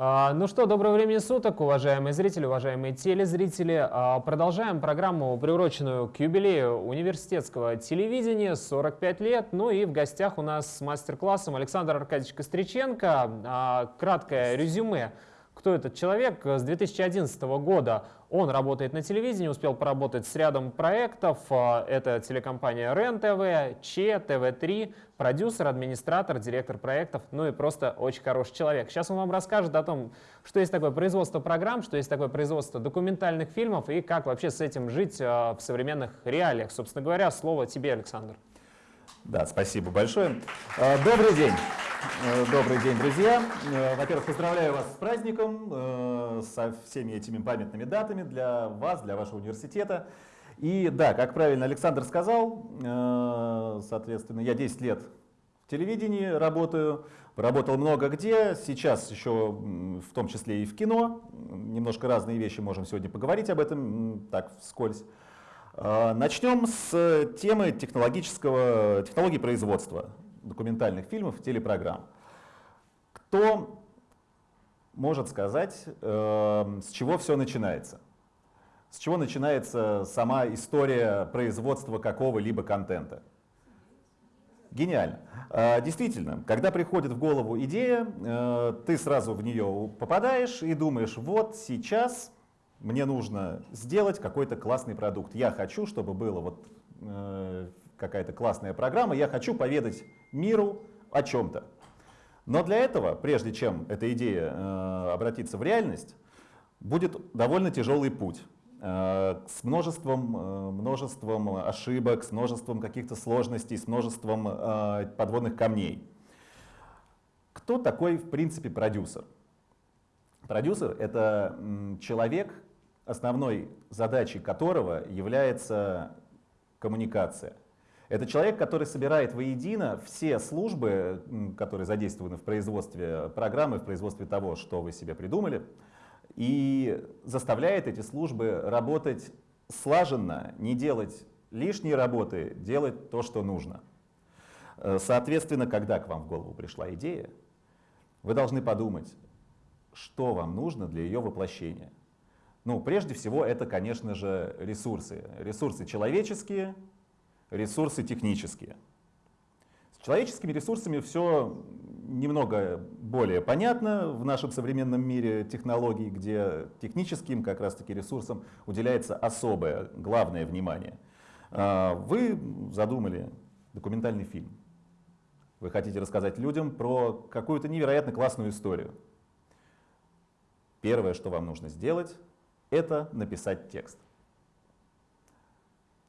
А, ну что, доброго времени суток, уважаемые зрители, уважаемые телезрители. А, продолжаем программу, приуроченную к юбилею университетского телевидения, 45 лет. Ну и в гостях у нас с мастер-классом Александр Аркадьевич Костриченко. А, краткое резюме кто этот человек. С 2011 года он работает на телевидении, успел поработать с рядом проектов. А, это телекомпания РЕН-ТВ, ЧЕ, ТВ-3, продюсер, администратор, директор проектов, ну и просто очень хороший человек. Сейчас он вам расскажет о том, что есть такое производство программ, что есть такое производство документальных фильмов и как вообще с этим жить а, в современных реалиях. Собственно говоря, слово тебе, Александр. Да, спасибо большое. А, добрый день. Э, добрый день, друзья. Э, во-первых, поздравляю вас с праздником, э, со всеми этими памятными датами для вас, для вашего университета. И да, как правильно Александр сказал, соответственно, я 10 лет в телевидении работаю, работал много где, сейчас еще в том числе и в кино. Немножко разные вещи, можем сегодня поговорить об этом, так вскользь. Начнем с темы технологического, технологии производства документальных фильмов, телепрограмм. Кто может сказать, э, с чего все начинается? С чего начинается сама история производства какого-либо контента? Гениально. Э, действительно, когда приходит в голову идея, э, ты сразу в нее попадаешь и думаешь, вот сейчас мне нужно сделать какой-то классный продукт. Я хочу, чтобы было вот э, какая-то классная программа, я хочу поведать миру о чем-то. Но для этого, прежде чем эта идея э, обратится в реальность, будет довольно тяжелый путь э, с множеством, э, множеством ошибок, с множеством каких-то сложностей, с множеством э, подводных камней. Кто такой, в принципе, продюсер? Продюсер — это человек, основной задачей которого является коммуникация — это человек, который собирает воедино все службы, которые задействованы в производстве программы, в производстве того, что вы себе придумали, и заставляет эти службы работать слаженно, не делать лишние работы, делать то, что нужно. Э, соответственно, когда к вам в голову пришла идея, вы должны подумать, что вам нужно для ее воплощения. Ну, прежде всего, это, конечно же, ресурсы. Ресурсы человеческие, ресурсы технические. С человеческими ресурсами все немного более понятно в нашем современном мире технологий, где техническим как раз-таки ресурсам уделяется особое, главное внимание. А, вы задумали документальный фильм. Вы хотите рассказать людям про какую-то невероятно классную историю. Первое, что вам нужно сделать, это написать текст.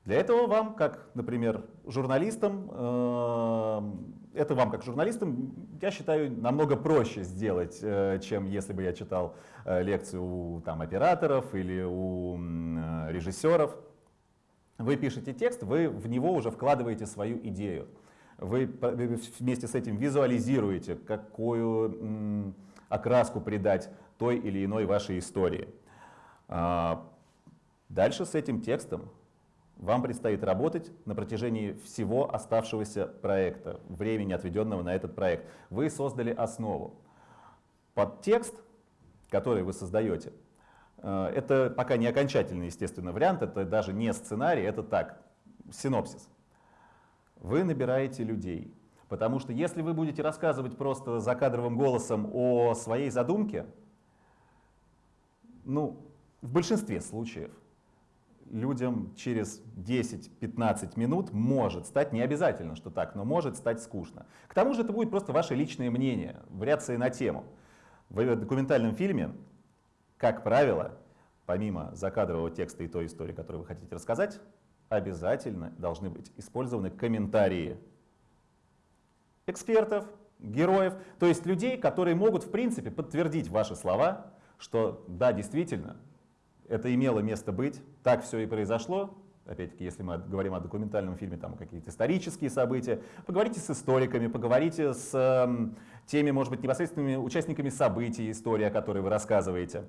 Для этого вам, как, например, журналистам, э, это вам, как журналистам, я считаю, намного проще сделать, э, чем если бы я читал э, лекцию у там, операторов или у режиссеров. Вы пишете текст, вы в него уже вкладываете свою идею. Вы вместе с этим визуализируете, какую окраску придать той или иной вашей истории. А, дальше с этим текстом вам предстоит работать на протяжении всего оставшегося проекта, времени, отведенного на этот проект. Вы создали основу. Под текст, который вы создаете, э, это пока не окончательный, естественно, вариант, это даже не сценарий, это так, синопсис. Вы набираете людей, потому что если вы будете рассказывать просто закадровым голосом о своей задумке, ну, в большинстве случаев людям через 10-15 минут может стать, не обязательно, что так, но может стать скучно. К тому же это будет просто ваше личное мнение, вариации на тему. В документальном фильме, как правило, помимо закадрового текста и той истории, которую вы хотите рассказать, обязательно должны быть использованы комментарии экспертов, героев, то есть людей, которые могут в принципе подтвердить ваши слова, что да, действительно, это имело место быть, так все и произошло. Опять-таки, если мы говорим о документальном фильме, там какие-то исторические события, поговорите с историками, поговорите с э, теми, может быть, непосредственными участниками событий, истории, о которой вы рассказываете.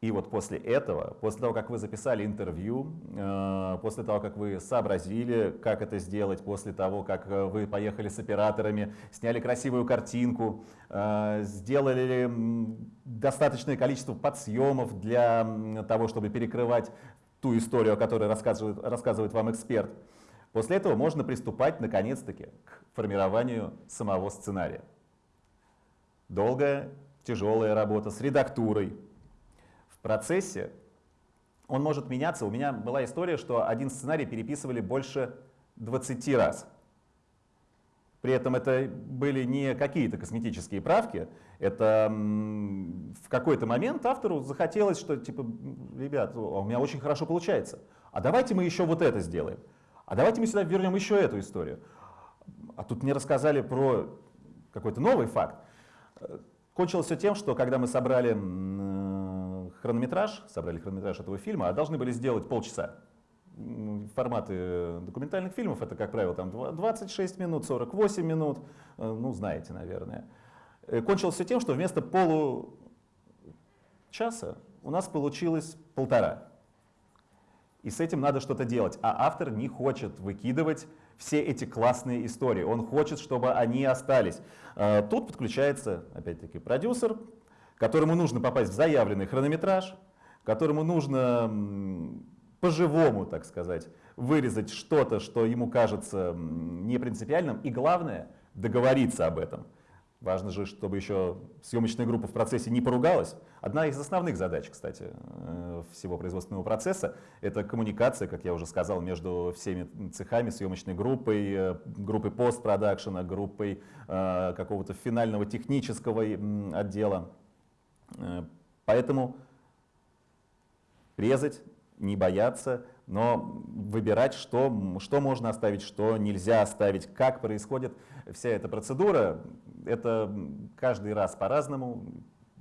И вот после этого, после того, как вы записали интервью, э, после того, как вы сообразили, как это сделать, после того, как э, вы поехали с операторами, сняли красивую картинку, э, сделали достаточное количество подсъемов для того, чтобы перекрывать ту историю, о которой рассказывает, рассказывает вам эксперт, после этого можно приступать, наконец-таки, к формированию самого сценария. Долгая, тяжелая работа с редактурой, процессе он может меняться. У меня была история, что один сценарий переписывали больше 20 раз. При этом это были не какие-то косметические правки, это в какой-то момент автору захотелось, что типа, ребят, у меня очень хорошо получается, а давайте мы еще вот это сделаем, а давайте мы сюда вернем еще эту историю. А тут мне рассказали про какой-то новый факт. Кончилось все тем, что когда мы собрали хронометраж, собрали хронометраж этого фильма, а должны были сделать полчаса. Форматы документальных фильмов это, как правило, там 26 минут, 48 минут, э, ну, знаете, наверное. Э, кончилось все тем, что вместо получаса у нас получилось полтора. И с этим надо что-то делать. А автор не хочет выкидывать все эти классные истории. Он хочет, чтобы они остались. Э, тут подключается, опять-таки, продюсер, которому нужно попасть в заявленный хронометраж, которому нужно по-живому, так сказать, вырезать что-то, что ему кажется не принципиальным, и главное, договориться об этом. Важно же, чтобы еще съемочная группа в процессе не поругалась. Одна из основных задач, кстати, э, всего производственного процесса — это коммуникация, как я уже сказал, между всеми цехами, съемочной группой, э, группой постпродакшена, группой э, какого-то финального технического отдела. Э, поэтому резать, не бояться, но выбирать, что, что можно оставить, что нельзя оставить, как происходит вся эта процедура. Это каждый раз по-разному,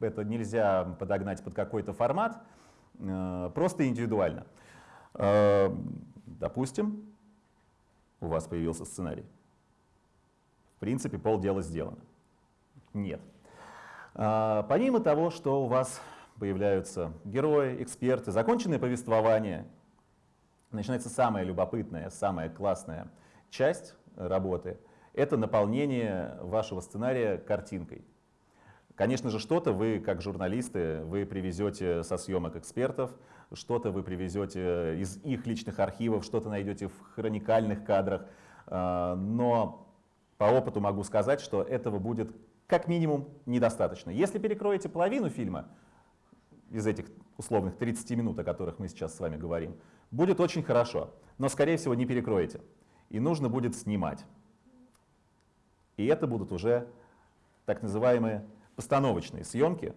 это нельзя подогнать под какой-то формат, э, просто индивидуально. Э, допустим, у вас появился сценарий. В принципе, полдела сделано. Нет. А, помимо того, что у вас появляются герои, эксперты, законченное повествование, начинается самая любопытная, самая классная часть работы — это наполнение вашего сценария картинкой. Конечно же, что-то вы, как журналисты, вы привезете со съемок экспертов, что-то вы привезете из их личных архивов, что-то найдете в хроникальных кадрах, а, но по опыту могу сказать, что этого будет как минимум недостаточно. Если перекроете половину фильма из этих условных 30 минут, о которых мы сейчас с вами говорим, будет очень хорошо, но, скорее всего, не перекроете. И нужно будет снимать. И это будут уже так называемые постановочные съемки,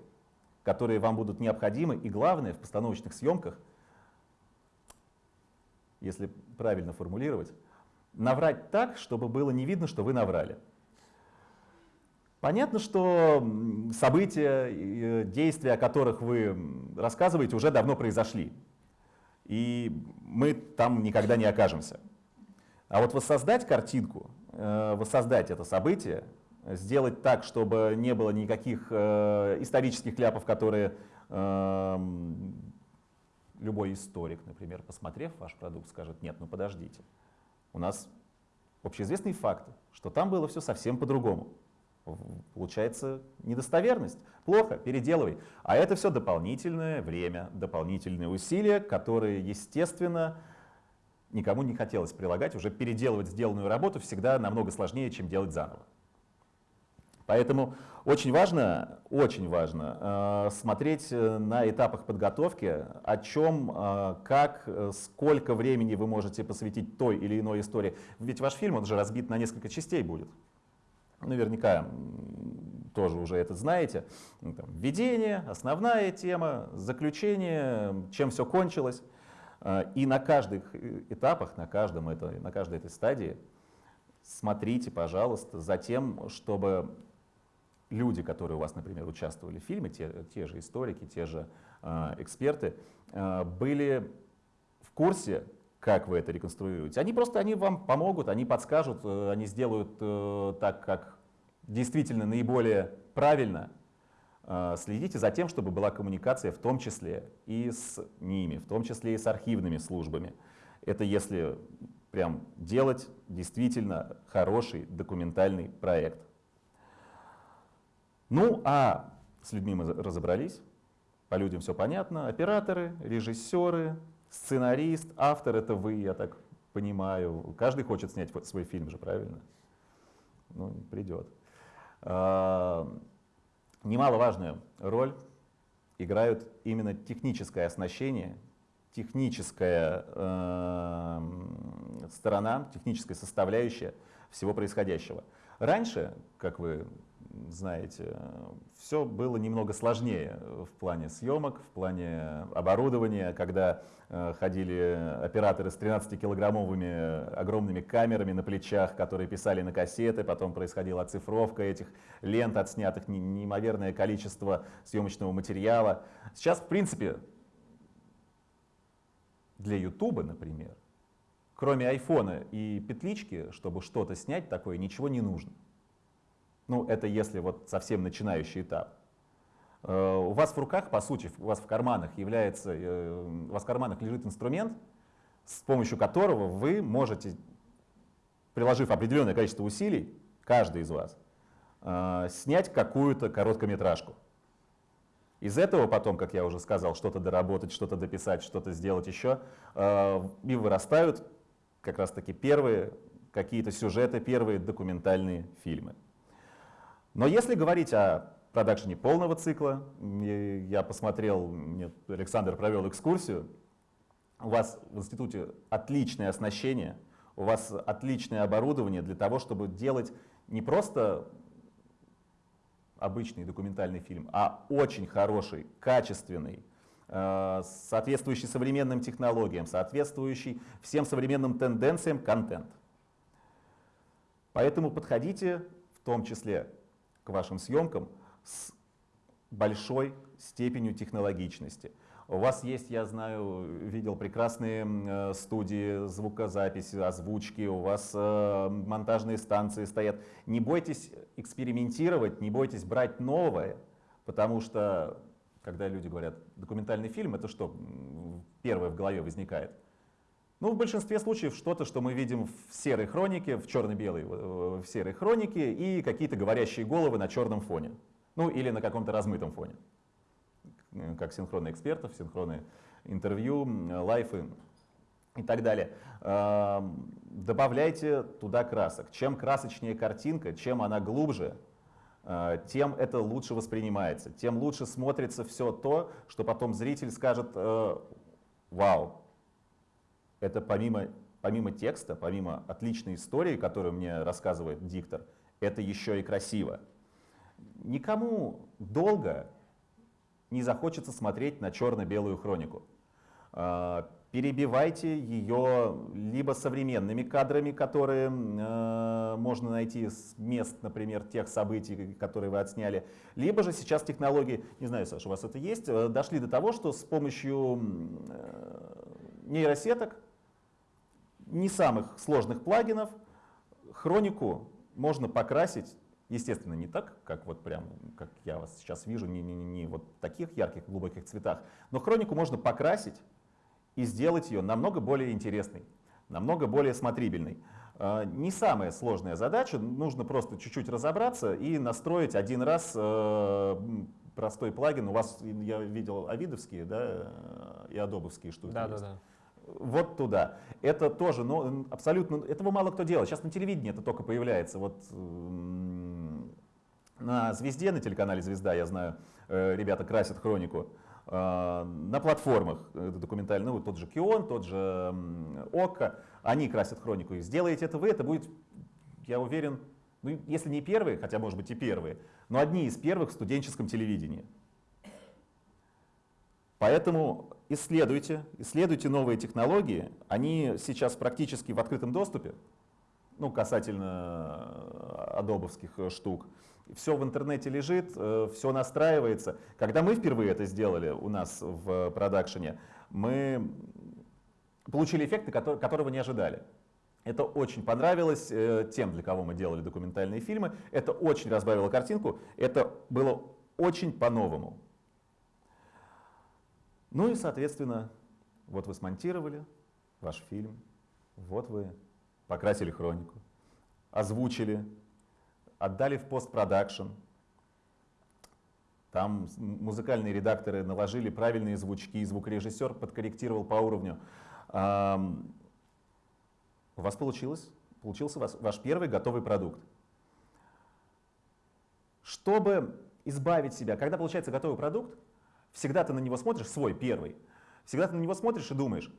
которые вам будут необходимы. И главное, в постановочных съемках, если правильно формулировать, наврать так, чтобы было не видно, что вы наврали. Понятно, что события, э, действия, о которых вы рассказываете, уже давно произошли. И мы там никогда не окажемся. А вот воссоздать картинку, э, воссоздать это событие, сделать так, чтобы не было никаких э, исторических ляпов, которые эм, любой историк, например, посмотрев ваш продукт, скажет, нет, ну подождите, у нас общеизвестный факт, что там было все совсем по-другому получается недостоверность. Плохо, переделывай. А это все дополнительное время, дополнительные усилия, которые, естественно, никому не хотелось прилагать. Уже переделывать сделанную работу всегда намного сложнее, чем делать заново. Поэтому очень важно, очень важно э, смотреть э, на этапах подготовки, о чем, э, как, э, сколько времени вы можете посвятить той или иной истории. Ведь ваш фильм, он же разбит на несколько частей будет наверняка тоже уже это знаете. Ну, там, введение, основная тема, заключение, чем все кончилось. А, и на каждых этапах, на, каждом это, на каждой этой стадии смотрите, пожалуйста, за тем, чтобы люди, которые у вас, например, участвовали в фильме, те, те же историки, те же э, эксперты, э, были в курсе как вы это реконструируете. Они просто они вам помогут, они подскажут, э, они сделают э, так, как действительно наиболее правильно. э, следите за тем, чтобы была коммуникация в том числе и с ними, в том числе и с архивными службами. Это если прям делать действительно хороший документальный проект. Ну, а с людьми мы разобрались, по людям все понятно. Операторы, режиссеры, сценарист, автор — это вы, я так понимаю. Каждый хочет снять свой фильм же, правильно? Ну, придет. А, немаловажную роль играют именно техническое оснащение, техническая э, сторона, техническая составляющая всего происходящего. Раньше, как вы знаете, все было немного сложнее в плане съемок, в плане оборудования, когда э, ходили операторы с 13-килограммовыми огромными камерами на плечах, которые писали на кассеты, потом происходила оцифровка этих лент, отснятых неимоверное количество съемочного материала. Сейчас, в принципе, для Ютуба, например, кроме айфона и петлички, чтобы что-то снять такое, ничего не нужно. Ну, это если вот совсем начинающий этап. Э, у вас в руках, по сути, у вас в карманах является, э, у вас в карманах лежит инструмент, с помощью которого вы можете, приложив определенное количество усилий, каждый из вас, э, снять какую-то короткометражку. Из этого потом, как я уже сказал, что-то доработать, что-то дописать, что-то сделать еще, и вырастают как раз-таки первые какие-то сюжеты, первые документальные фильмы. Но если говорить о продакшене полного цикла, я посмотрел, мне Александр провел экскурсию, у вас в институте отличное оснащение, у вас отличное оборудование для того, чтобы делать не просто обычный документальный фильм, а очень хороший, качественный, э, соответствующий современным технологиям, соответствующий всем современным тенденциям контент. Поэтому подходите в том числе к вашим съемкам с большой степенью технологичности. У вас есть, я знаю, видел прекрасные э, студии звукозаписи, озвучки, у вас э, монтажные станции стоят. Не бойтесь экспериментировать, не бойтесь брать новое, потому что, когда люди говорят документальный фильм, это что первое в голове возникает? Ну, в большинстве случаев что-то, что мы видим в серой хронике, в черно-белой, э, в серой хронике и какие-то говорящие головы на черном фоне. Ну, или на каком-то размытом фоне. Э, как синхронные экспертов, синхронные интервью, лайфы и так далее. Добавляйте туда красок. Чем красочнее картинка, чем она глубже, э, тем это лучше воспринимается, тем лучше смотрится все то, что потом зритель скажет «Вау, это помимо, помимо текста, помимо отличной истории, которую мне рассказывает диктор, это еще и красиво. Никому долго не захочется смотреть на черно-белую хронику. А, перебивайте ее либо современными кадрами, которые э, можно найти с мест, например, тех событий, которые вы отсняли, либо же сейчас технологии, не знаю, Саша, у вас это есть, э, дошли до того, что с помощью э, нейросеток не самых сложных плагинов. Хронику можно покрасить, естественно, не так, как вот прям, как я вас сейчас вижу, не, не, не вот в таких ярких, глубоких цветах, но хронику можно покрасить и сделать ее намного более интересной, намного более смотрибельной. А, не самая сложная задача, нужно просто чуть-чуть разобраться и настроить один раз э, простой плагин. У вас, я видел, авидовские да, и адобовские штуки да, есть. Да, да вот туда. Это тоже, ну, абсолютно, этого мало кто делает. Сейчас на телевидении это только появляется. Вот на «Звезде», на телеканале «Звезда», я знаю, э, ребята красят хронику. Э, на платформах это документально, ну, тот же Кион, тот же ОККО, они красят хронику. И сделаете это вы, это будет, я уверен, ну, если не первые, хотя, может быть, и первые, но одни из первых в студенческом телевидении. Поэтому исследуйте, исследуйте новые технологии. Они сейчас практически в открытом доступе, ну, касательно э, адобовских э, штук. Все в интернете лежит, э, все настраивается. Когда мы впервые это сделали у нас в продакшене, мы получили эффекты, которого не ожидали. Это очень понравилось тем, для кого мы делали документальные фильмы. Это очень разбавило картинку. Это было очень по-новому. Ну и, соответственно, вот вы смонтировали ваш фильм, вот вы покрасили хронику, озвучили, отдали в постпродакшн. Там музыкальные редакторы наложили правильные звучки, звукорежиссер подкорректировал по уровню. У вас получилось, получился ваш первый готовый продукт. Чтобы избавить себя, когда получается готовый продукт, всегда ты на него смотришь, свой первый, всегда ты на него смотришь и думаешь,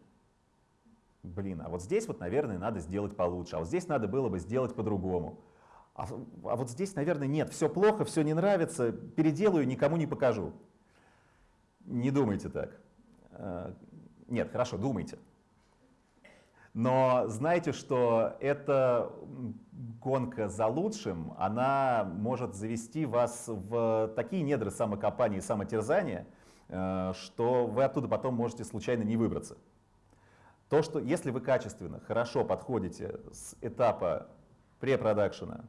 блин, а вот здесь вот, наверное, надо сделать получше, а вот здесь надо было бы сделать по-другому. А, а вот здесь, наверное, нет, все плохо, все не нравится, переделаю, никому не покажу. Не думайте так. Э, нет, хорошо, думайте. Но знайте, что эта гонка за лучшим, она может завести вас в такие недры самокопания и самотерзания, что вы оттуда потом можете случайно не выбраться. То, что если вы качественно, хорошо подходите с этапа препродакшена,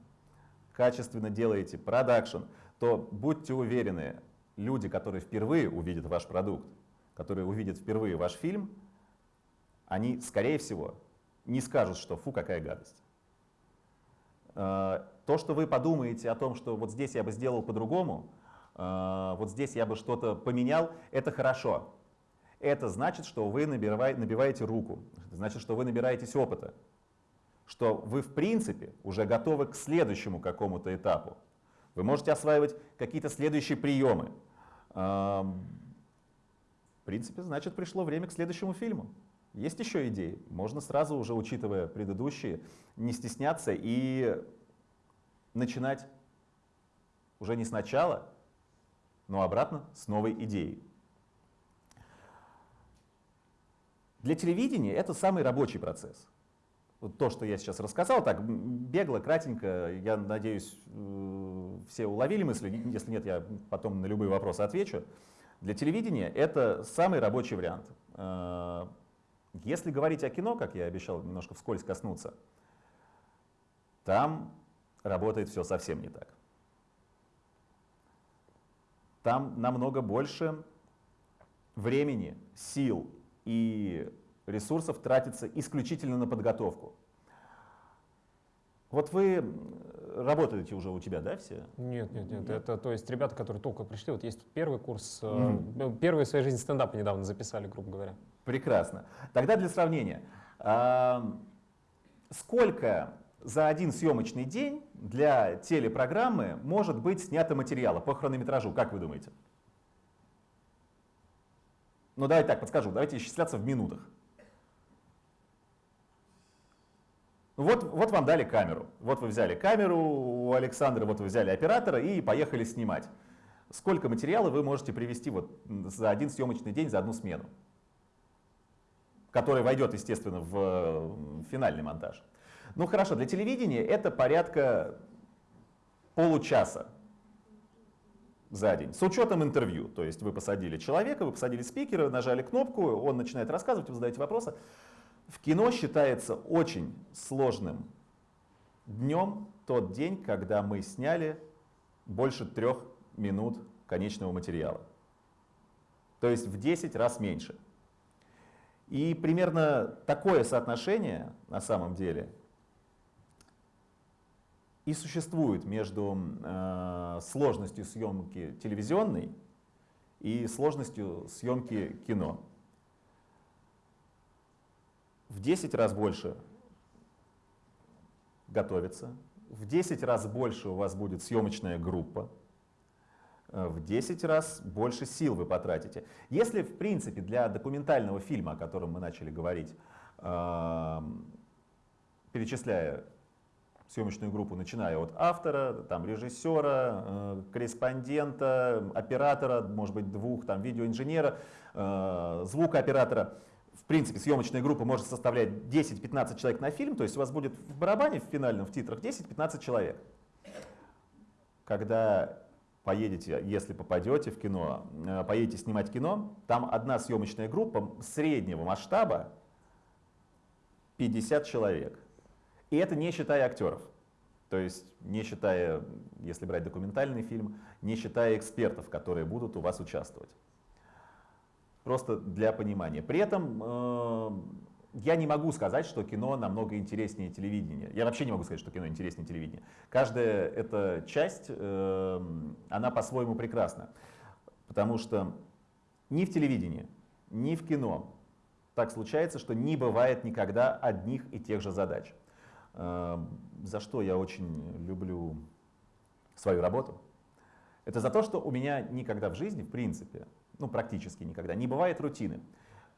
качественно делаете продакшн, то будьте уверены, люди, которые впервые увидят ваш продукт, которые увидят впервые ваш фильм, они, скорее всего, не скажут, что фу, какая гадость. Э, то, что вы подумаете о том, что вот здесь я бы сделал по-другому, э, вот здесь я бы что-то поменял, это хорошо. Это значит, что вы набиваете руку, значит, что вы набираетесь опыта, что вы в принципе уже готовы к следующему какому-то этапу. Вы можете осваивать какие-то следующие приемы. Эм, в принципе, значит, пришло время к следующему фильму. Есть еще идеи. Можно сразу уже, учитывая предыдущие, не стесняться и начинать уже не сначала, но обратно с новой идеей. Для телевидения это самый рабочий процесс. Вот то, что я сейчас рассказал, так бегло, кратенько, я надеюсь, э, все уловили мысли, если нет, я потом на любые вопросы отвечу. Для телевидения это самый рабочий вариант. Э, если говорить о кино, как я обещал немножко вскользь коснуться, там работает все совсем не так. Там намного больше времени, сил и ресурсов тратится исключительно на подготовку. Вот вы работаете уже у тебя, да, все? Нет, нет, нет. Это то есть ребята, которые только пришли, вот есть первый курс, mm. первый в своей жизни стендапы недавно записали, грубо говоря. Прекрасно. Тогда для сравнения. Сколько за один съемочный день для телепрограммы может быть снято материала по хронометражу, как вы думаете? Ну давайте так, подскажу, давайте исчисляться в минутах. Вот, вот вам дали камеру. Вот вы взяли камеру у Александра, вот вы взяли оператора и поехали снимать. Сколько материала вы можете привести вот за один съемочный день, за одну смену? Который войдет, естественно, в финальный монтаж. Ну хорошо, для телевидения это порядка получаса за день, с учетом интервью. То есть вы посадили человека, вы посадили спикера, нажали кнопку, он начинает рассказывать, вы задаете вопросы. В кино считается очень сложным днем тот день, когда мы сняли больше трех минут конечного материала. То есть в 10 раз меньше. И примерно такое соотношение на самом деле и существует между э, сложностью съемки телевизионной и сложностью съемки кино в 10 раз больше готовиться, в 10 раз больше у вас будет съемочная группа, э, в 10 раз больше сил вы потратите. Если, в принципе, для документального фильма, о котором мы начали говорить, эм, перечисляя съемочную группу, начиная от автора, там, режиссера, э, корреспондента, оператора, может быть, двух, там, видеоинженера, э, звукооператора, в принципе, съемочная группа может составлять 10-15 человек на фильм, то есть у вас будет в барабане, в финальном, в титрах 10-15 человек. Когда поедете, если попадете в кино, э, поедете снимать кино, там одна съемочная группа среднего масштаба 50 человек. И это не считая актеров. То есть не считая, если брать документальный фильм, не считая экспертов, которые будут у вас участвовать. Просто для понимания. При этом э, я не могу сказать, что кино намного интереснее телевидения. Я вообще не могу сказать, что кино интереснее телевидения. Каждая эта часть, э, она по-своему прекрасна. Потому что ни в телевидении, ни в кино так случается, что не бывает никогда одних и тех же задач. Э, за что я очень люблю свою работу? Это за то, что у меня никогда в жизни, в принципе, ну практически никогда, не бывает рутины.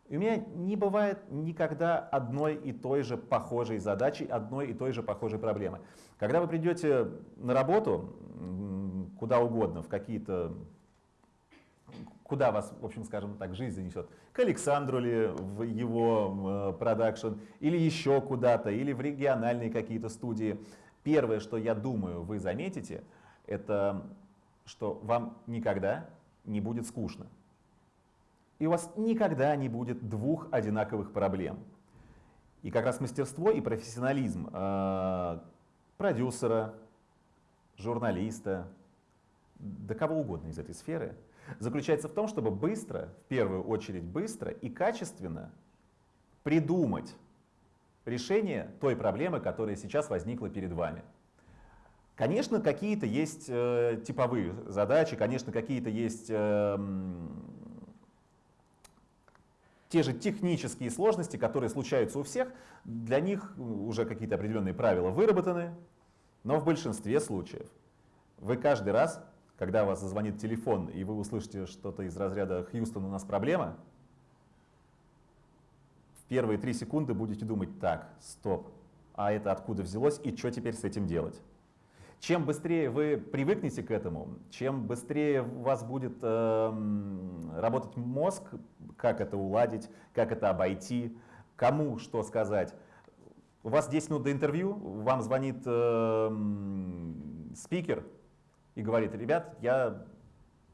У меня не бывает никогда одной и той же похожей задачи, одной и той же похожей проблемы. Когда вы придете на работу, куда угодно, в какие-то куда вас, в общем, скажем так, жизнь занесет. К Александру ли в его э, продакшн, или еще куда-то, или в региональные какие-то студии. Первое, что я думаю, вы заметите, это что вам никогда не будет скучно. И у вас никогда не будет двух одинаковых проблем. И как раз мастерство и профессионализм э, продюсера, журналиста, да кого угодно из этой сферы – заключается в том, чтобы быстро, в первую очередь быстро и качественно придумать решение той проблемы, которая сейчас возникла перед вами. Конечно, какие-то есть э, типовые задачи, конечно, какие-то есть э, те же технические сложности, которые случаются у всех. Для них уже какие-то определенные правила выработаны, но в большинстве случаев вы каждый раз когда у вас зазвонит телефон, и вы услышите что-то из разряда «Хьюстон, у нас проблема», в первые три секунды будете думать «Так, стоп, а это откуда взялось и что теперь с этим делать?» Чем быстрее вы привыкнете к этому, чем быстрее у вас будет э, работать мозг, как это уладить, как это обойти, кому что сказать. У вас 10 минут до интервью, вам звонит э, спикер, и говорит, ребят, я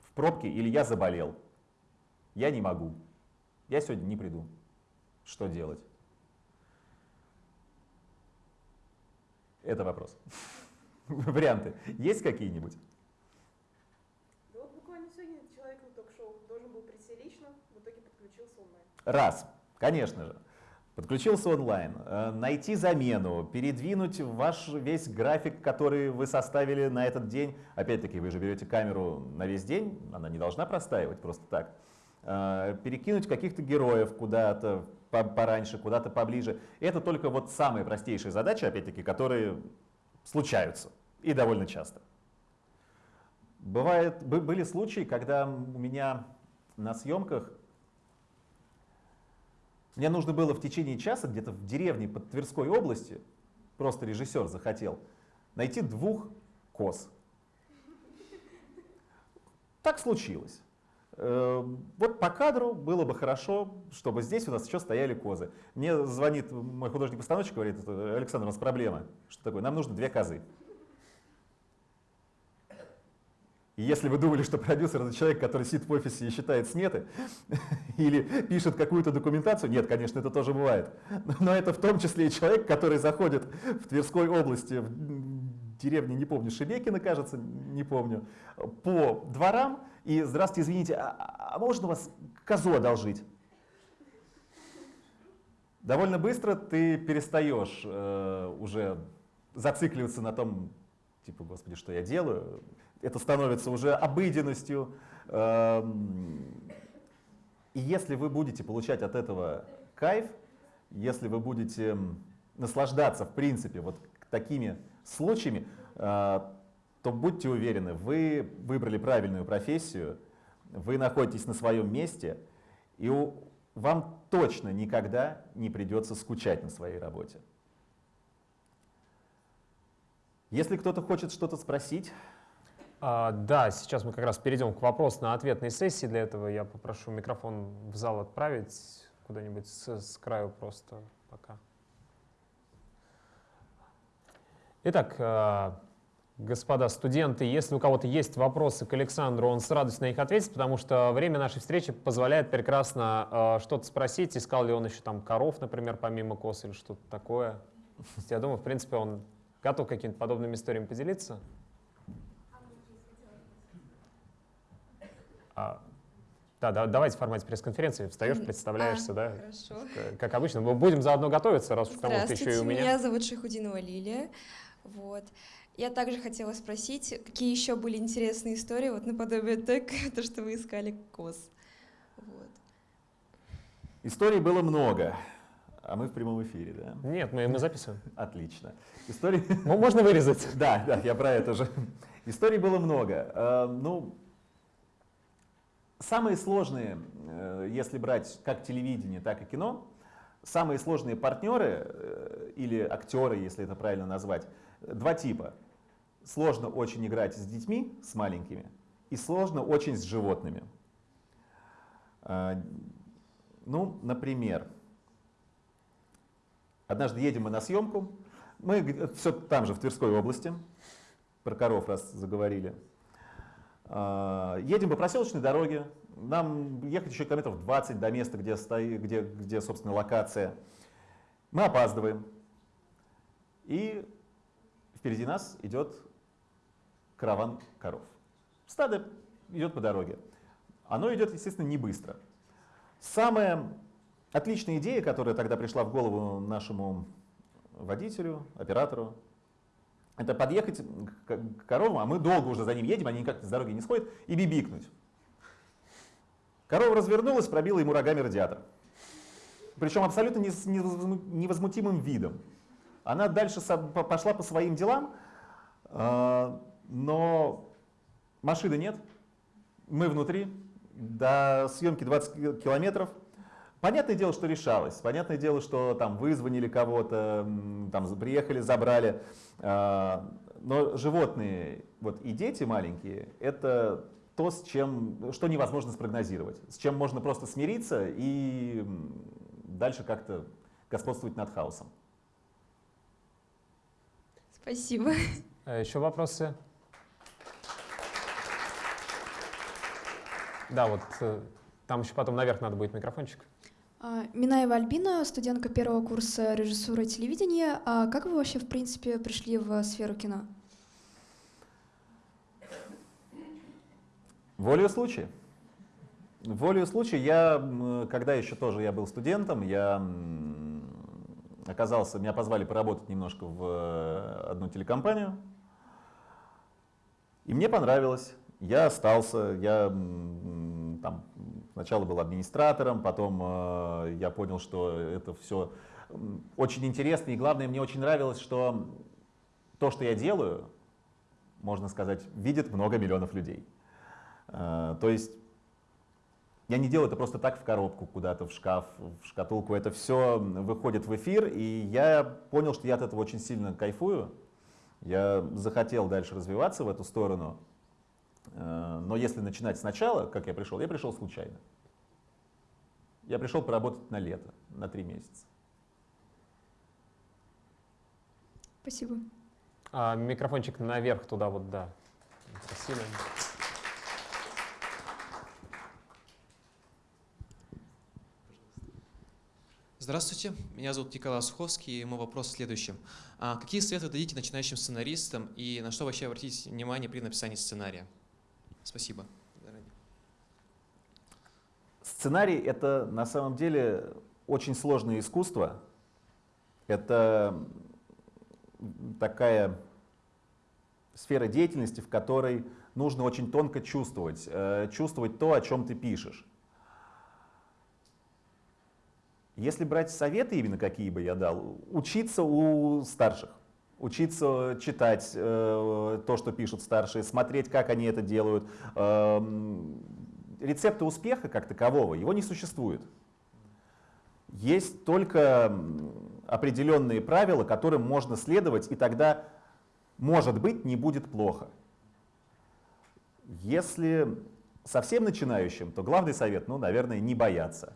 в пробке или я заболел, я не могу, я сегодня не приду. Что делать? Это вопрос. Варианты есть какие-нибудь? Да вот буквально сегодня человек на ток-шоу должен был прийти лично, в итоге подключился онлайн. Раз, конечно же. Подключился онлайн, э, найти замену, передвинуть ваш весь график, который вы составили на этот день. Опять-таки, вы же берете камеру на весь день, она не должна простаивать просто так. Э, перекинуть каких-то героев куда-то пораньше, куда-то поближе. Это только вот самые простейшие задачи, опять-таки, которые случаются и довольно часто. Бывает, были случаи, когда у меня на съемках мне нужно было в течение часа где-то в деревне под Тверской области, просто режиссер захотел, найти двух коз. Так случилось. Э, вот по кадру было бы хорошо, чтобы здесь у нас еще стояли козы. Мне звонит мой художник-постановщик, говорит, Александр, у нас проблема. Что такое? Нам нужно две козы. И если вы думали, что продюсер это человек, который сидит в офисе и считает сметы или пишет какую-то документацию, нет, конечно, это тоже бывает. Но это в том числе и человек, который заходит в Тверской области, в деревне, не помню, Шебекина, кажется, не помню, по дворам и «Здравствуйте, извините, а, а можно вас козу одолжить?» Довольно быстро ты перестаешь э, уже зацикливаться на том, типа, господи, что я делаю, это становится уже обыденностью. Эм, и если вы будете получать от этого кайф, если вы будете наслаждаться, в принципе, вот такими случаями, э, то будьте уверены, вы выбрали правильную профессию, вы находитесь на своем месте, и вам точно никогда не придется скучать на своей работе. Если кто-то хочет что-то спросить, да, сейчас мы как раз перейдем к вопросно-ответной сессии. Для этого я попрошу микрофон в зал отправить куда-нибудь с, с краю просто пока. Итак, а, господа студенты, если у кого-то есть вопросы к Александру, он с радостью на них ответит, потому что время нашей встречи позволяет прекрасно а, что-то спросить. Искал ли он еще там коров, например, помимо коз или что-то такое. Я думаю, в принципе, он Готов какими-то подобными историями поделиться? А, да, да, давайте в формате пресс-конференции. Встаешь, представляешься, а, да? Хорошо. Как обычно. Мы будем заодно готовиться, раз уж к тому еще и у меня. меня зовут Шахудинова Лилия. Вот. Я также хотела спросить, какие еще были интересные истории, вот наподобие так, то, что вы искали КОС. Вот. Историй было много, а мы в прямом эфире, да? Нет, мы, мы записываем. Отлично. Историй... Ну, Можно вырезать. Да, да, я про это же. Историй было много. Э, Ну, самые сложные, э, если брать как телевидение, так и кино, самые сложные партнеры э, или актеры, если это правильно назвать, два типа. Сложно очень играть с детьми, с маленькими, и сложно очень с животными. Э, Ну, например, однажды едем мы на съемку, мы все там же, в Тверской области, про коров раз заговорили. А, Едем по проселочной дороге, нам ехать еще километров 20 до места, где, стоит, где, где собственно, локация. Мы опаздываем. И впереди нас идет караван коров. Стадо идет по дороге. Оно идет, естественно, не быстро. Самая отличная идея, которая тогда пришла в голову нашему водителю, оператору, это подъехать к к коровам, а мы долго уже за ним едем, они никак с дороги не сходят, и бибикнуть. Корова развернулась, пробила ему рогами радиатор. Причем абсолютно невозмутимым видом. Она дальше пошла по своим делам, а, но машины нет, мы внутри, до съемки 20 ки- километров. Понятное дело, что решалось. Понятное дело, что там вызвонили кого-то, там приехали, забрали. А, Но животные вот, и дети маленькие — это то, с чем, что невозможно спрогнозировать, с чем можно просто смириться и дальше как-то господствовать над хаосом. Спасибо. А Еще вопросы? Да, вот э, там еще потом наверх надо будет микрофончик. А, Минаева Альбина, студентка первого курса режиссуры телевидения. А как вы вообще, в принципе, пришли в сферу кино? Волею случая. Волею случая я, когда еще тоже я был студентом, я оказался, меня позвали поработать немножко в э, одну телекомпанию. И мне понравилось. Я остался, я там сначала был администратором, потом э, я понял, что это все очень интересно. И главное, мне очень нравилось, что то, что я делаю, можно сказать, видит много миллионов людей. Э, То есть я не делаю это просто так в коробку, куда-то в шкаф, в шкатулку. Это все выходит в эфир, и я понял, что я от этого очень сильно кайфую. Я захотел дальше развиваться в эту сторону. Э, Но если начинать сначала, как я пришел, я пришел случайно. Я пришел поработать на лето, на три месяца. Спасибо. А, микрофончик наверх туда вот, да. Спасибо. Здравствуйте, меня зовут Николай Суховский, и мой вопрос в следующем. А какие советы вы дадите начинающим сценаристам и на что вообще обратить внимание при написании сценария? Спасибо. Сценарий — это на самом деле очень сложное искусство. Это такая сфера деятельности, в которой нужно очень тонко чувствовать, э, чувствовать то, о чем ты пишешь. Если брать советы именно какие бы я дал, учиться у старших, учиться читать э, то, что пишут старшие, смотреть, как они это делают. Эм, рецепта успеха как такового, его не существует. Есть только определенные правила, которым можно следовать, и тогда, может быть, не будет плохо. Если совсем начинающим, то главный совет, ну, наверное, не бояться.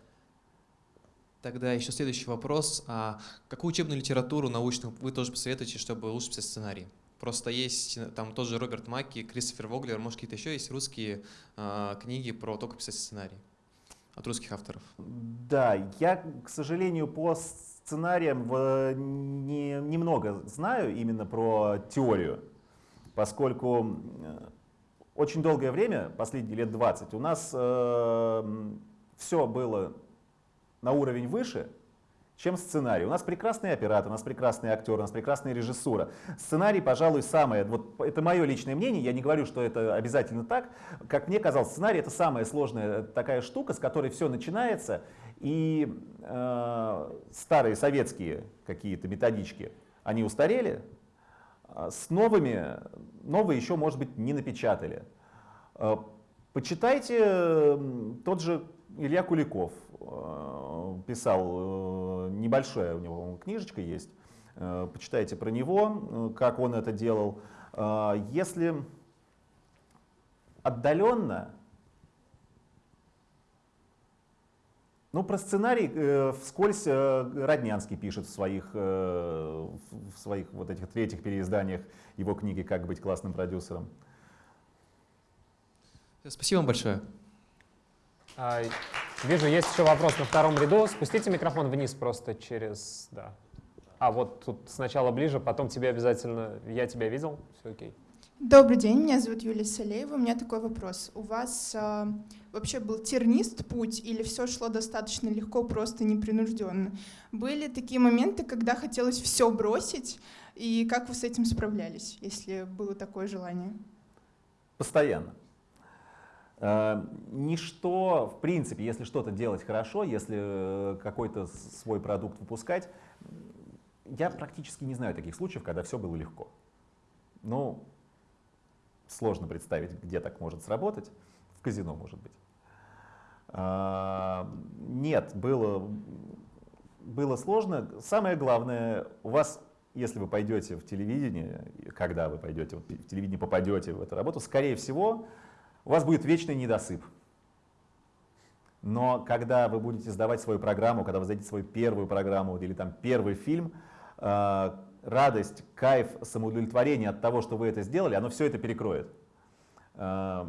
Тогда еще следующий вопрос. А какую учебную литературу научную вы тоже посоветуете, чтобы лучше писать сценарий? Просто есть э, там тот же Роберт Маки, Кристофер Воглер, может какие-то еще есть русские а, книги про то, как писать сценарий от русских авторов? Да, я, к сожалению, по с- сценарием в, не, немного знаю именно про теорию, поскольку э, очень долгое время, последние лет 20, у нас э, все было на уровень выше, чем сценарий. У нас прекрасный оператор, у нас прекрасный актер, у нас прекрасная режиссура. Сценарий, пожалуй, самое, вот это мое личное мнение, я не говорю, что это обязательно так. Как мне казалось, сценарий это самая сложная такая штука, с которой все начинается, и э, старые советские какие-то методички, они устарели, а с новыми, новые еще, может быть, не напечатали. Э, почитайте тот же Илья Куликов, Э, писал, э, небольшая у него книжечка есть, э, почитайте про него, как он это делал. Если отдаленно, ну про сценарий вскользь Роднянский пишет в своих, в своих вот этих третьих переизданиях его книги «Как быть классным продюсером». Спасибо вам большое. Вижу, есть еще вопрос на втором ряду. Спустите микрофон вниз просто через... Да. А вот тут сначала ближе, потом тебе обязательно... Я тебя видел, все окей. Добрый день, меня зовут Юлия Салеева. У меня такой вопрос. У вас э, вообще был тернист путь или все шло достаточно легко, просто непринужденно? Были такие моменты, когда хотелось все бросить, и как вы с этим справлялись, если было такое желание? Постоянно. Э, ничто, в принципе, если что-то делать хорошо, если э, какой-то свой продукт выпускать, я практически не знаю таких случаев, когда все было легко. Ну, сложно представить, где так может сработать. В казино, может быть. А, нет, было, было сложно. Самое главное, у вас, если вы пойдете в телевидение, когда вы пойдете в телевидение, попадете в эту работу, скорее всего, у вас будет вечный недосып. Но когда вы будете сдавать свою программу, когда вы сдадите свою первую программу или там первый фильм, э, радость, кайф, самоудовлетворение от того, что вы это сделали, оно все это перекроет. Э,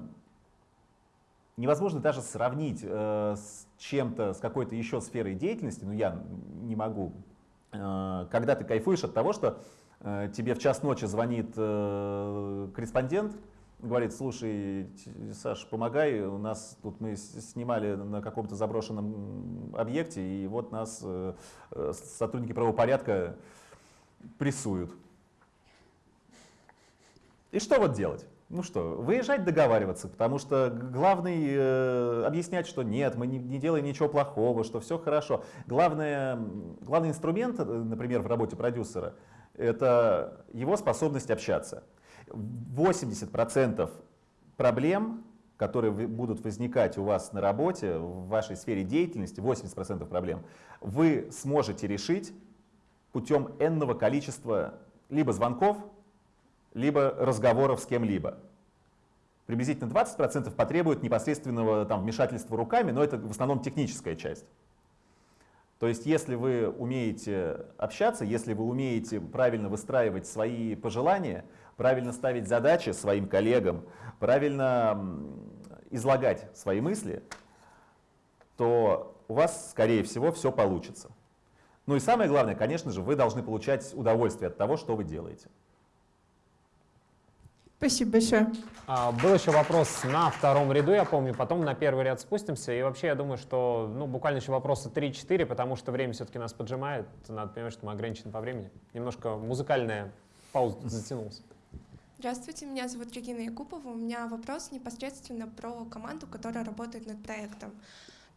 невозможно даже сравнить э, с чем-то, с какой-то еще сферой деятельности, ну я не могу, когда ты кайфуешь от того, что тебе в час ночи звонит корреспондент, говорит, слушай, Саш, помогай, у нас тут мы снимали на каком-то заброшенном объекте, и вот нас э, э, сотрудники правопорядка прессуют. И что вот делать? Ну что, выезжать договариваться, потому что главный э, объяснять, что нет, мы не, не делаем ничего плохого, что все хорошо. Главное, главный инструмент, э, например, в работе продюсера, это его способность общаться. 80% проблем, которые будут возникать у вас на работе, в вашей сфере деятельности, 80% проблем, вы сможете решить путем энного количества либо звонков, либо разговоров с кем-либо. Приблизительно 20% потребует непосредственного там, вмешательства руками, но это в основном техническая часть. То есть если вы умеете общаться, если вы умеете правильно выстраивать свои пожелания, правильно ставить задачи своим коллегам, правильно излагать свои мысли, то у вас, скорее всего, все получится. Ну и самое главное, конечно же, вы должны получать удовольствие от того, что вы делаете. Спасибо большое. А, был еще вопрос на втором ряду, я помню, потом на первый ряд спустимся. И вообще, я думаю, что ну, буквально еще вопросы 3-4, потому что время все-таки нас поджимает. Надо понимать, что мы ограничены по времени. Немножко музыкальная пауза затянулась. Здравствуйте, меня зовут Регина Якупова. У меня вопрос непосредственно про команду, которая работает над проектом.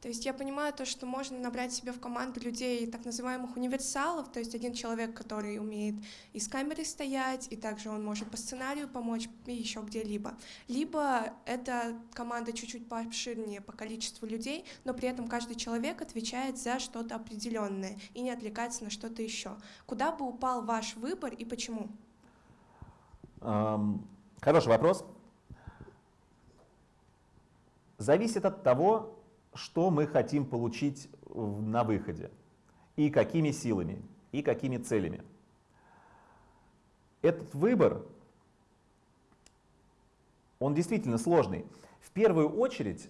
То есть я понимаю то, что можно набрать себе в команду людей, так называемых универсалов, то есть один человек, который умеет и с камерой стоять, и также он может по сценарию помочь и еще где-либо. Либо это команда чуть-чуть пообширнее по количеству людей, но при этом каждый человек отвечает за что-то определенное и не отвлекается на что-то еще. Куда бы упал ваш выбор и почему? Хороший вопрос. Зависит от того, что мы хотим получить на выходе, и какими силами, и какими целями. Этот выбор, он действительно сложный. В первую очередь,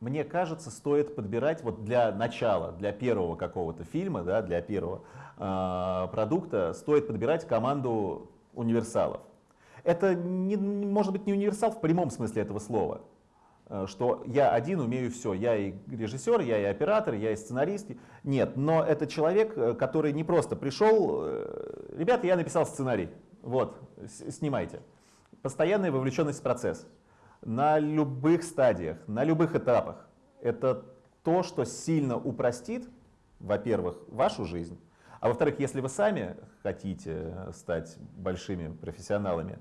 мне кажется, стоит подбирать вот для начала, для первого какого-то фильма, да, для первого э, продукта, стоит подбирать команду универсалов. Это не, может быть не универсал в прямом смысле этого слова, э, что я один умею все, я и режиссер, я и оператор, я и сценарист. Нет, но это человек, э, который не просто пришел, э, ребята, я написал сценарий, вот, снимайте. Постоянная вовлеченность в процесс на любых стадиях, на любых этапах. Это то, что сильно упростит, во-первых, вашу жизнь, а во-вторых, если вы сами хотите стать большими профессионалами,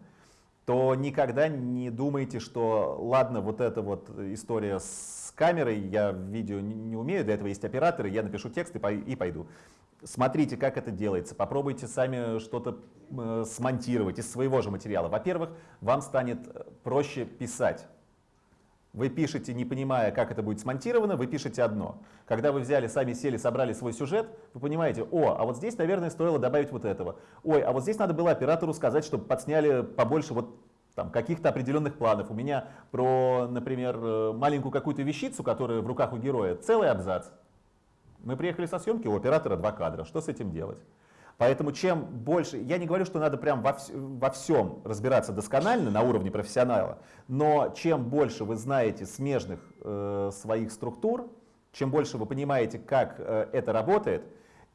то никогда не думайте, что ладно, вот эта вот история с камерой, я видео не умею, для этого есть операторы, я напишу текст и пойду. Смотрите, как это делается, попробуйте сами что-то э, смонтировать из своего же материала. Во-первых, вам станет э, проще писать. Вы пишете, не понимая, как это будет смонтировано, вы пишете одно. Когда вы взяли, сами сели, собрали свой сюжет, вы понимаете, о, а вот здесь, наверное, стоило добавить вот этого. Ой, а вот здесь надо было оператору сказать, чтобы подсняли побольше вот там, каких-то определенных планов. У меня про, например, э, маленькую какую-то вещицу, которая в руках у героя, целый абзац. Мы приехали со съемки, у оператора два кадра. Что с этим делать? Поэтому чем больше, я не говорю, что надо прям во, во всем разбираться досконально на уровне профессионала, но чем больше вы знаете смежных э, своих структур, чем больше вы понимаете, как э, это работает,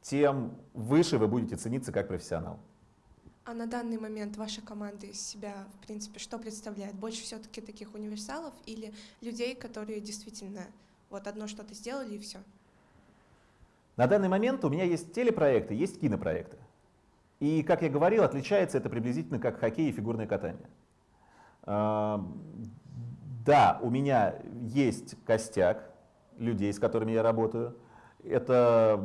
тем выше вы будете цениться как профессионал. А на данный момент ваша команда из себя, в принципе, что представляет? Больше все-таки таких универсалов или людей, которые действительно вот одно что-то сделали и все? На данный момент у меня есть телепроекты, есть кинопроекты. И, как я говорил, отличается это приблизительно как хоккей и фигурное катание. Да, у меня есть костяк людей, с которыми я работаю. Это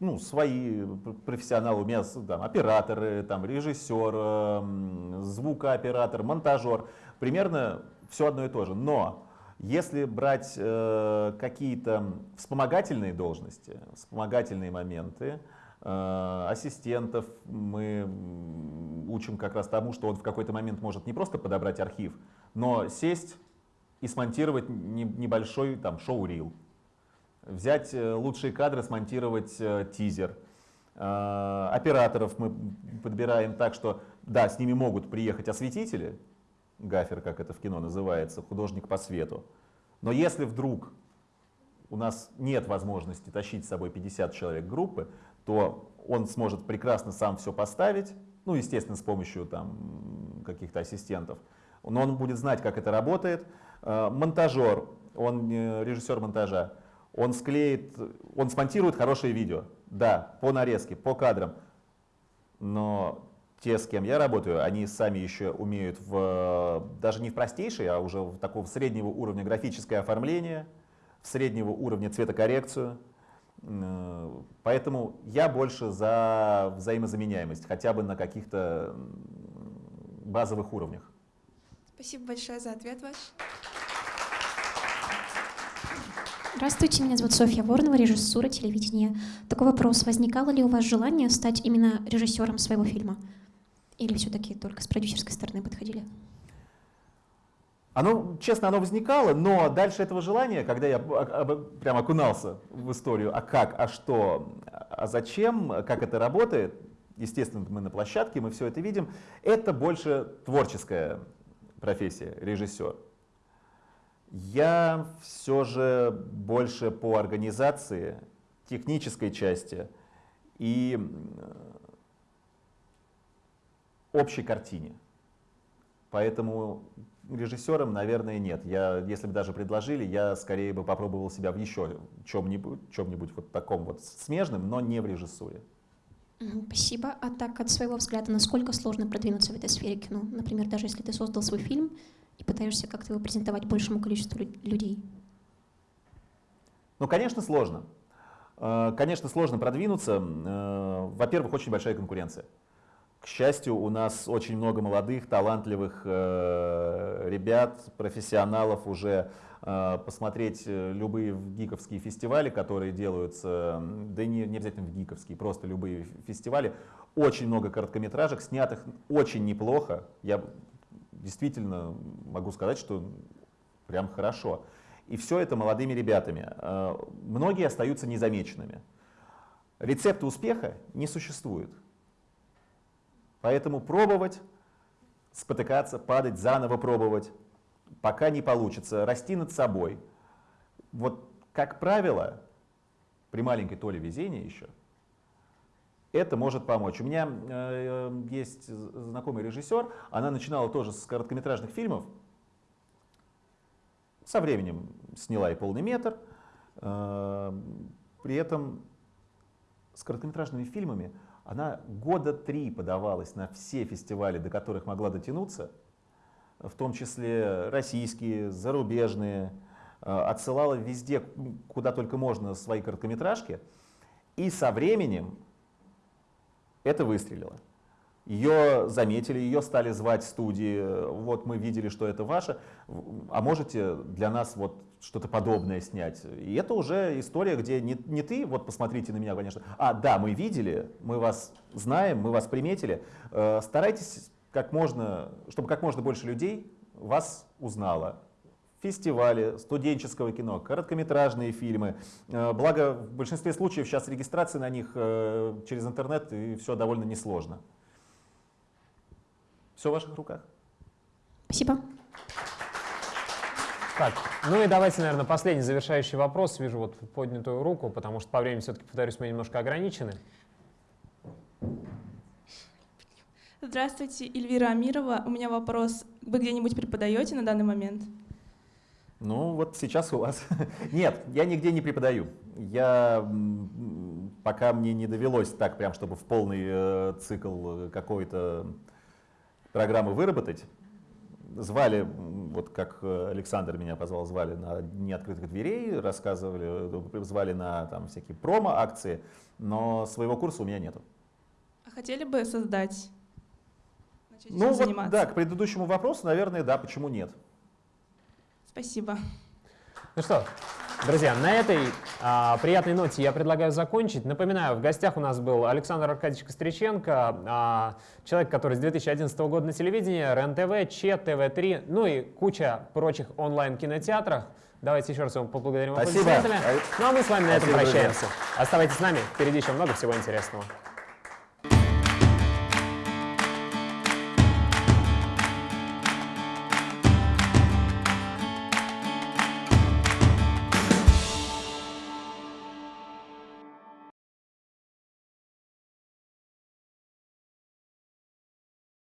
ну, свои профессионалы, у меня там, операторы, там, режиссер, звукооператор, монтажер. Примерно все одно и то же. Но если брать э, какие-то вспомогательные должности, вспомогательные моменты, э, ассистентов, мы учим как раз тому, что он в какой-то момент может не просто подобрать архив, но сесть и смонтировать не, небольшой там шоу-рил. Взять э, лучшие кадры, смонтировать э, тизер. Э, операторов мы подбираем так, что да, с ними могут приехать осветители, гафер, как это в кино называется, художник по свету. Но если вдруг у нас нет возможности тащить с собой 50 человек группы, то он сможет прекрасно сам все поставить, ну, естественно, с помощью там каких-то ассистентов, но он будет знать, как это работает. Э, монтажер, он режиссер монтажа, он склеит, он смонтирует хорошее видео, да, по нарезке, по кадрам, но те, с кем я работаю, они сами еще умеют в, даже не в простейшей, а уже в такого среднего уровня графическое оформление, в среднего уровня цветокоррекцию. Поэтому я больше за взаимозаменяемость, хотя бы на каких-то базовых уровнях. Спасибо большое за ответ ваш. Здравствуйте, меня зовут Софья Воронова, режиссура телевидения. Такой вопрос. Возникало ли у вас желание стать именно режиссером своего фильма? Или все-таки только с продюсерской стороны подходили? Оно, честно, оно возникало, но дальше этого желания, когда я прям окунался в историю, а как, а что, а зачем, как это работает, естественно, мы на площадке, мы все это видим, это больше творческая профессия, режиссер. Я все же больше по организации, технической части и общей картине. Поэтому режиссером, наверное, нет. Я, если бы даже предложили, я скорее бы попробовал себя в еще чем-нибудь, чем-нибудь вот таком вот смежном, но не в режиссуре. Спасибо. А так, от своего взгляда, насколько сложно продвинуться в этой сфере кино? Например, даже если ты создал свой фильм и пытаешься как-то его презентовать большему количеству людей. Ну, конечно, сложно. Э, конечно, сложно продвинуться. Э, во-первых, очень большая конкуренция. К счастью, у нас очень много молодых, талантливых э, ребят, профессионалов уже э, посмотреть э, любые гиковские фестивали, которые делаются, да не, не обязательно в гиковские, просто любые фестивали. Очень много короткометражек, снятых очень неплохо. Я действительно могу сказать, что прям хорошо. И все это молодыми ребятами. Э, многие остаются незамеченными. Рецепта успеха не существует. Поэтому пробовать, спотыкаться, падать, заново пробовать, пока не получится, расти над собой. Вот, как правило, при маленькой толе везения еще, это может помочь. У меня э, есть знакомый режиссер, она начинала тоже с короткометражных фильмов, со временем сняла и полный метр, э, при этом с короткометражными фильмами она года три подавалась на все фестивали, до которых могла дотянуться, в том числе российские, зарубежные, э, отсылала везде, куда только можно, свои короткометражки. И со временем это выстрелило. Ее заметили, ее стали звать студии, вот мы видели, что это ваше, а можете для нас вот что-то подобное снять. И это уже история, где не, не ты, вот посмотрите на меня, конечно, а да, мы видели, мы вас знаем, мы вас приметили. Э, старайтесь как можно, чтобы как можно больше людей вас узнало. Фестивали студенческого кино, короткометражные фильмы. Э, благо, в большинстве случаев сейчас регистрация на них э, через интернет, и все довольно несложно. Все в ваших руках. Спасибо. Так, ну и давайте, наверное, последний завершающий вопрос. Вижу вот поднятую руку, потому что по времени все-таки, повторюсь, мы немножко ограничены. Здравствуйте, Эльвира Амирова. У меня вопрос. Вы где-нибудь преподаете на данный момент? Ну, вот сейчас у вас. Нет, я нигде не преподаю. Я пока мне не довелось так, прям, чтобы в полный э, цикл какой-то программы выработать. Звали, вот как э, Александр меня позвал, звали на Дни открытых дверей, рассказывали, э, звали на там, всякие промо-акции, но своего курса у меня нету. А хотели бы создать? Начать ну вот, заниматься? да, к предыдущему вопросу, наверное, да, почему нет. Спасибо. Ну что, Друзья, на этой а, приятной ноте я предлагаю закончить. Напоминаю, в гостях у нас был Александр Аркадьевич Костриченко, а, человек, который с 2011 года на телевидении, РЕН-ТВ, ЧЕ, ТВ-3, ну и куча прочих онлайн-кинотеатрах. Давайте еще раз вам поблагодарим Спасибо. Ну а мы с вами на этом прощаемся. Друзья. Оставайтесь с нами, впереди еще много всего интересного.